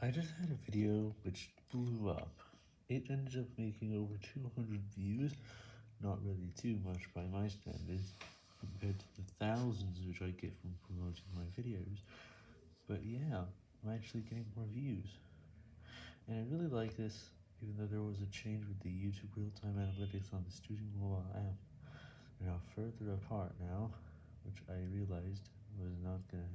I just had a video which blew up. It ended up making over 200 views, not really too much by my standards, compared to the thousands which I get from promoting my videos, but yeah, I'm actually getting more views. And I really like this, even though there was a change with the YouTube real-time analytics on the Studio mobile app. They are further apart now, which I realized was not going to.